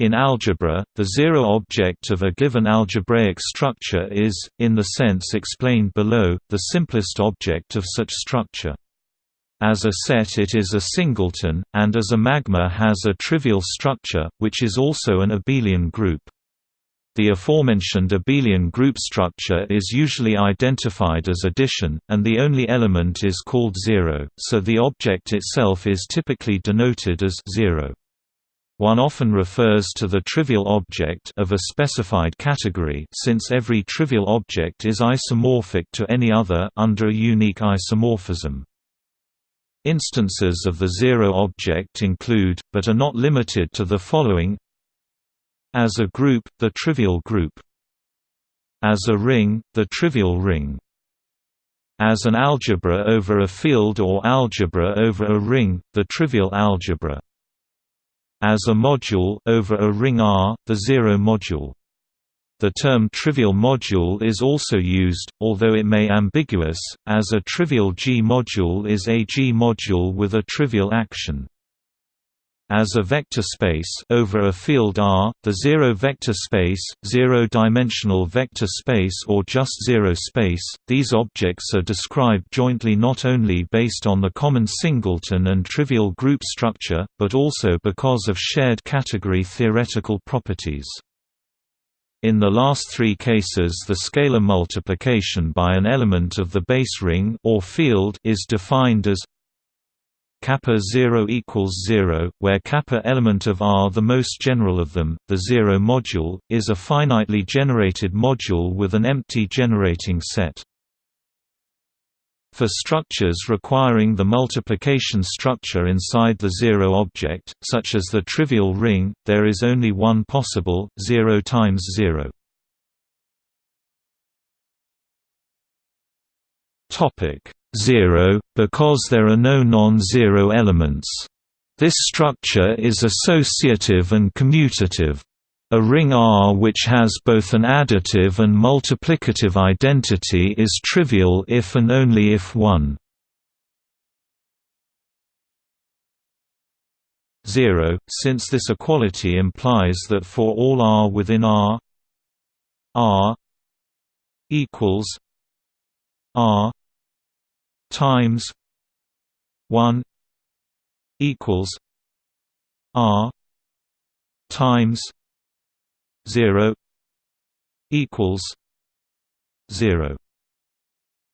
In algebra, the zero object of a given algebraic structure is, in the sense explained below, the simplest object of such structure. As a set it is a singleton, and as a magma has a trivial structure, which is also an abelian group. The aforementioned abelian group structure is usually identified as addition, and the only element is called zero, so the object itself is typically denoted as zero. One often refers to the trivial object of a specified category since every trivial object is isomorphic to any other under a unique isomorphism. Instances of the zero object include, but are not limited to the following. As a group, the trivial group. As a ring, the trivial ring. As an algebra over a field or algebra over a ring, the trivial algebra as a module over a ring R, the zero module. The term trivial module is also used, although it may ambiguous, as a trivial G module is a G module with a trivial action. As a vector space over a field R, the zero-vector space, zero-dimensional vector space or just zero space, these objects are described jointly not only based on the common singleton and trivial group structure, but also because of shared category theoretical properties. In the last three cases the scalar multiplication by an element of the base ring or field is defined as kappa 0 equals 0, where kappa element of R the most general of them, the zero module, is a finitely generated module with an empty generating set. For structures requiring the multiplication structure inside the zero object, such as the trivial ring, there is only one possible, 0 times 0. Topic 0, because there are no non-zero elements. This structure is associative and commutative. A ring R which has both an additive and multiplicative identity is trivial if and only if 1 0, since this equality implies that for all R within R R equals R times 1 equals r times 0 equals 0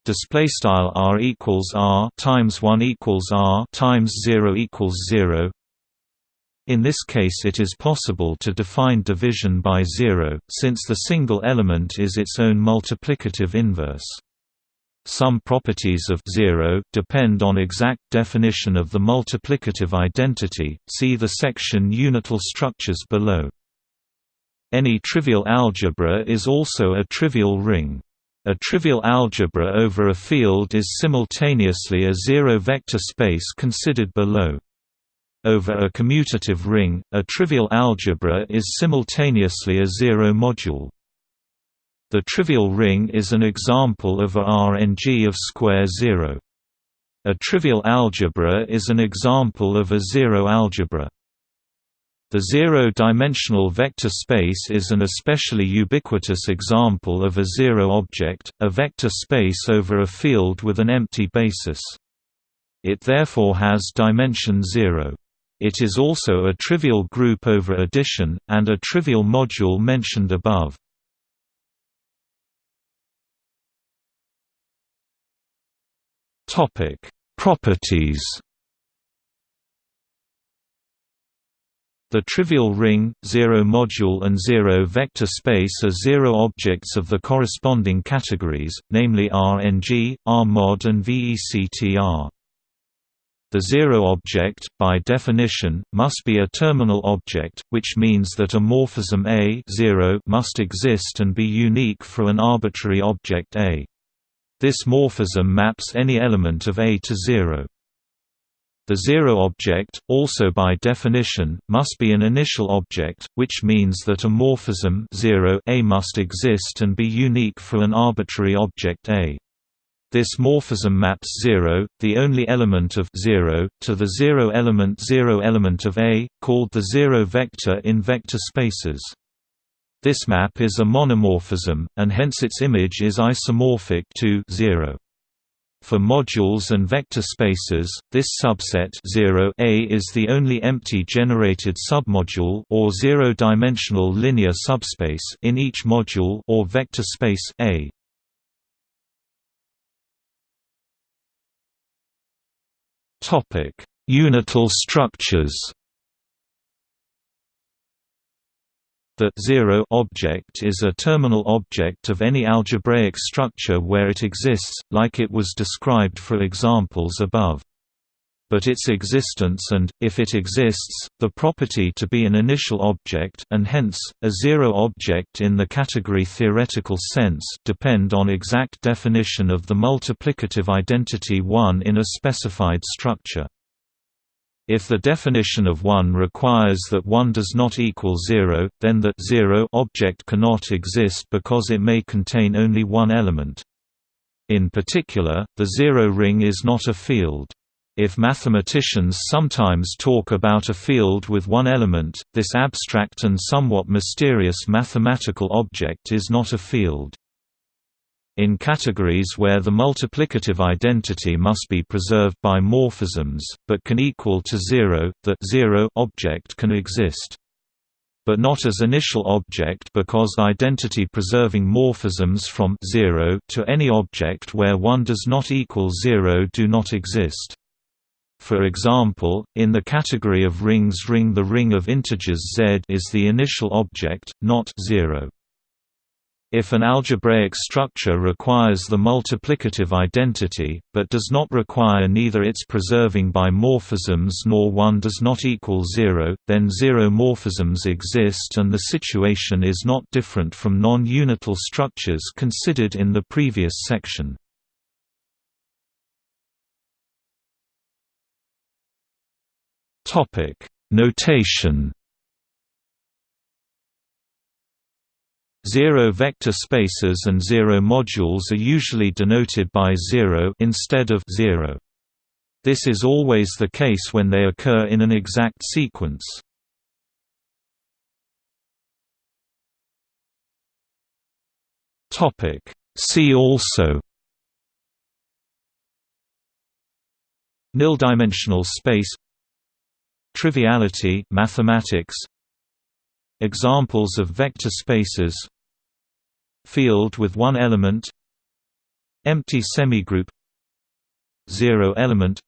display style r equals r times 1 equals r times 0 equals 0 in this case it is possible to define division by zero, since the single element is its own multiplicative inverse. Some properties of 0 depend on exact definition of the multiplicative identity. See the section unital structures below. Any trivial algebra is also a trivial ring. A trivial algebra over a field is simultaneously a zero-vector space considered below. Over a commutative ring, a trivial algebra is simultaneously a zero module. The trivial ring is an example of a Rng of square zero. A trivial algebra is an example of a zero algebra. The zero-dimensional vector space is an especially ubiquitous example of a zero object, a vector space over a field with an empty basis. It therefore has dimension zero. It is also a trivial group over addition, and a trivial module mentioned above. Topic: Properties. The trivial ring, zero module and zero vector space are zero objects of the corresponding categories, namely Rng, Rmod and VECTR. The zero object, by definition, must be a terminal object, which means that a morphism A 0 must exist and be unique for an arbitrary object A. This morphism maps any element of A to 0. The zero object, also by definition, must be an initial object, which means that a morphism 0 A must exist and be unique for an arbitrary object A. This morphism maps 0, the only element of 0, to the zero element zero element of A, called the zero vector in vector spaces. This map is a monomorphism, and hence its image is isomorphic to 0. For modules and vector spaces, this subset 0 A is the only empty generated submodule or zero-dimensional linear subspace in each module or vector space A. Topic: Unital structures. The zero object is a terminal object of any algebraic structure where it exists, like it was described for examples above. But its existence and, if it exists, the property to be an initial object and hence, a zero object in the category theoretical sense depend on exact definition of the multiplicative identity 1 in a specified structure. If the definition of 1 requires that 1 does not equal 0, then the 0 object cannot exist because it may contain only one element. In particular, the zero ring is not a field. If mathematicians sometimes talk about a field with one element, this abstract and somewhat mysterious mathematical object is not a field. In categories where the multiplicative identity must be preserved by morphisms, but can equal to zero, the zero object can exist. But not as initial object because identity-preserving morphisms from 0 to any object where 1 does not equal 0 do not exist. For example, in the category of rings ring the ring of integers Z is the initial object, not 0. If an algebraic structure requires the multiplicative identity, but does not require neither its preserving by morphisms nor 1 does not equal 0, then zero morphisms exist and the situation is not different from non-unital structures considered in the previous section. Notation Zero vector spaces and zero modules are usually denoted by zero instead of zero. This is always the case when they occur in an exact sequence. Topic See also Nil-dimensional space Triviality mathematics Examples of vector spaces Field with one element Empty semigroup Zero element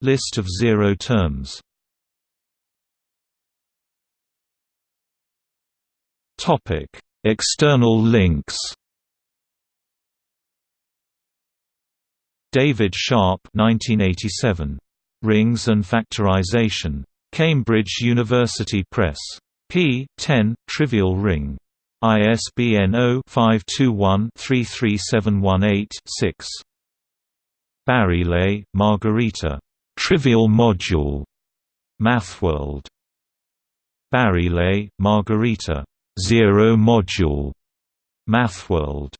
List of zero terms topic External links David Sharpe 1987. Rings and Factorization. Cambridge University Press p. 10, Trivial Ring. ISBN 0-521-33718-6. Barile, Margherita. Trivial Module. MathWorld. Barile, Margherita. Zero Module. MathWorld.